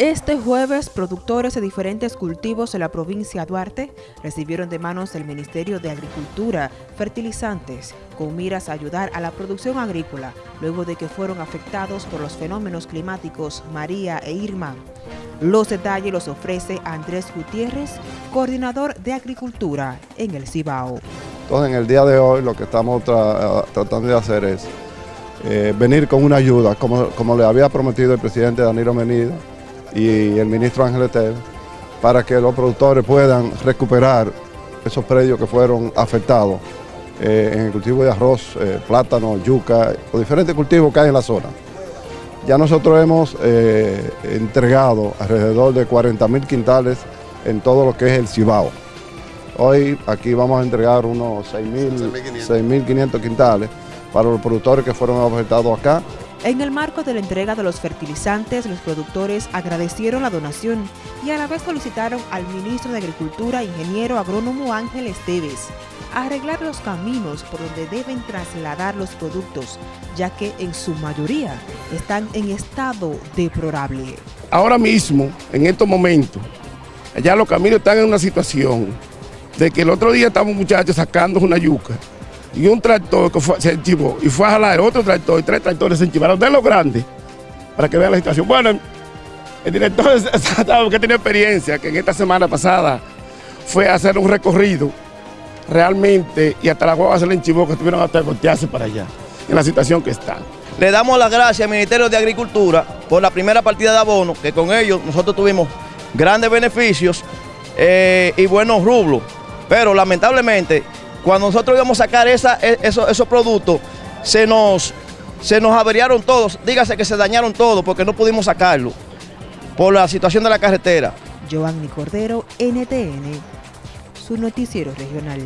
Este jueves, productores de diferentes cultivos de la provincia de Duarte recibieron de manos del Ministerio de Agricultura fertilizantes con miras a ayudar a la producción agrícola luego de que fueron afectados por los fenómenos climáticos María e Irma. Los detalles los ofrece Andrés Gutiérrez, coordinador de Agricultura en el Cibao. Entonces, en el día de hoy lo que estamos tratando de hacer es eh, venir con una ayuda, como, como le había prometido el presidente Danilo Menida, y el ministro Ángel Etel para que los productores puedan recuperar esos predios que fueron afectados eh, en el cultivo de arroz, eh, plátano, yuca, los diferentes cultivos que hay en la zona. Ya nosotros hemos eh, entregado alrededor de 40 mil quintales en todo lo que es el Cibao. Hoy aquí vamos a entregar unos 6.500 quintales para los productores que fueron afectados acá en el marco de la entrega de los fertilizantes, los productores agradecieron la donación y a la vez solicitaron al ministro de Agricultura, ingeniero agrónomo Ángel Esteves, arreglar los caminos por donde deben trasladar los productos, ya que en su mayoría están en estado deplorable. Ahora mismo, en estos momentos, allá los caminos están en una situación de que el otro día estamos muchachos sacando una yuca y un tractor que se enchivó y fue a jalar otro tractor y tres tractores se enchivaron de lo grande para que vean la situación. Bueno, el director que tiene experiencia, que en esta semana pasada fue a hacer un recorrido realmente y hasta la guagua se le enchivó que tuvieron hasta voltearse para allá, en la situación que está. Le damos las gracias al Ministerio de Agricultura por la primera partida de abono, que con ellos nosotros tuvimos grandes beneficios eh, y buenos rublos, pero lamentablemente cuando nosotros íbamos a sacar e, esos, productos, se nos, se nos averiaron todos, dígase que se dañaron todos porque no pudimos sacarlo por la situación de la carretera. Giovanni Cordero, NTN, su noticiero regional.